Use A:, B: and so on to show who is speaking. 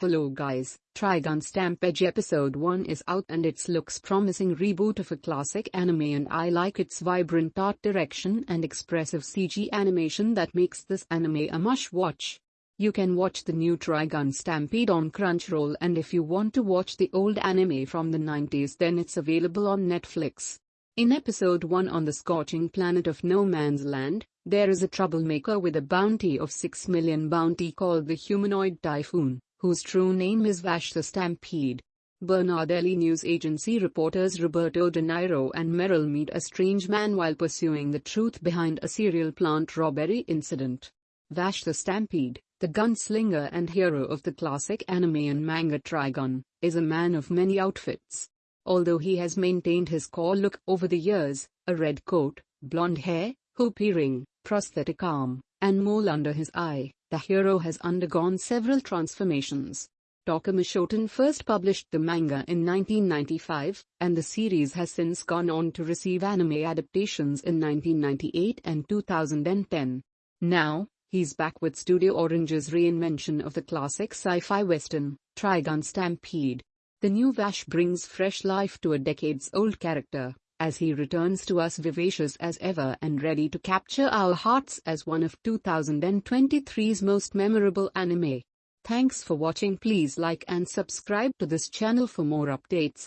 A: Hello guys, Trigun Stampede episode 1 is out and it looks promising reboot of a classic anime and I like its vibrant art direction and expressive CG animation that makes this anime a must watch. You can watch the new Trigun Stampede on Crunchyroll and if you want to watch the old anime from the 90s then it's available on Netflix. In episode 1 on the scorching planet of No Man's Land, there is a troublemaker with a bounty of 6 million bounty called the Humanoid Typhoon whose true name is Vash the Stampede. Bernardelli News Agency reporters Roberto De Niro and Meryl meet a strange man while pursuing the truth behind a cereal plant robbery incident. Vash the Stampede, the gunslinger and hero of the classic anime and manga Trigun, is a man of many outfits. Although he has maintained his core look over the years, a red coat, blonde hair, hoop earring, prosthetic arm, and mole under his eye, the hero has undergone several transformations. Tokuma Shoten first published the manga in 1995, and the series has since gone on to receive anime adaptations in 1998 and 2010. Now, he's back with Studio Orange's reinvention of the classic sci-fi western, Trigun Stampede. The new Vash brings fresh life to a decades-old character, as he returns to us vivacious as ever and ready to capture our hearts as one of 2023's most memorable anime. Thanks for watching please like and subscribe to this channel for more updates.